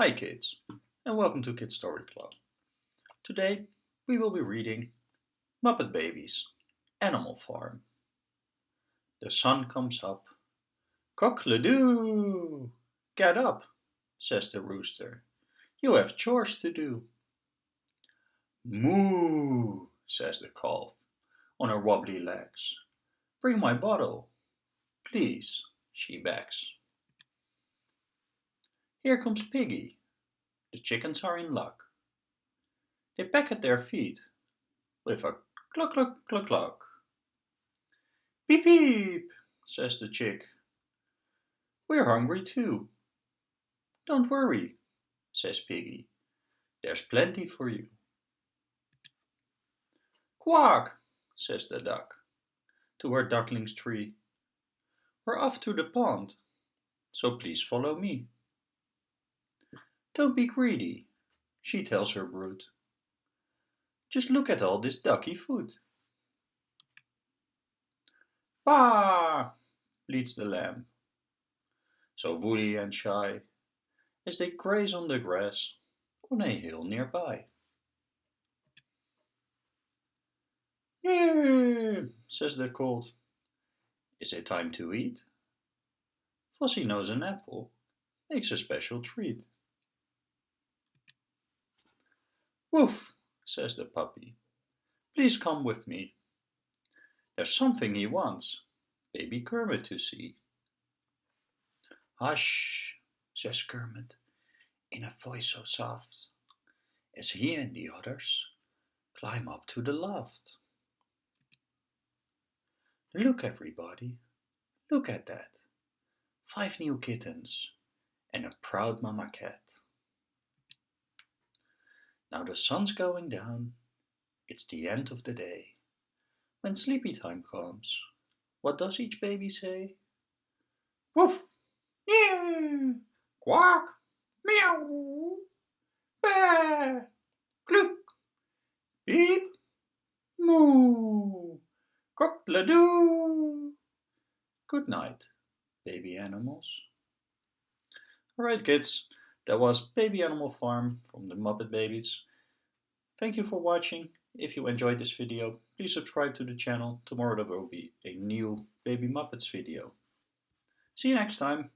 Hi kids, and welcome to Kids Story Club. Today we will be reading Muppet Babies, Animal Farm. The sun comes up. Cock-a-doo! Get up, says the rooster. You have chores to do. Moo, says the calf on her wobbly legs. Bring my bottle. Please, she begs. Here comes Piggy. The chickens are in luck. They peck at their feet with a cluck cluck cluck cluck. Beep beep, says the chick. We're hungry too. Don't worry, says Piggy. There's plenty for you. Quack, says the duck to her duckling's tree. We're off to the pond, so please follow me. Don't be greedy, she tells her brood. Just look at all this ducky food. Bah! bleats the lamb. So woolly and shy, as they graze on the grass on a hill nearby. Yeah, says the colt. Is it time to eat? Fozzie knows an apple makes a special treat. Woof, says the puppy. Please come with me. There's something he wants baby Kermit to see. Hush, says Kermit, in a voice so soft, as he and the others climb up to the loft. Look, everybody, look at that. Five new kittens and a proud mama cat. Now the sun's going down, it's the end of the day. When sleepy time comes, what does each baby say? Woof! Meow! Quack! Meow! Bah! Cluck! Beep! Moo! Cock-a-doo! Good night, baby animals. Alright kids, that was Baby Animal Farm from the Muppet Babies. Thank you for watching. If you enjoyed this video, please subscribe to the channel. Tomorrow there will be a new Baby Muppets video. See you next time.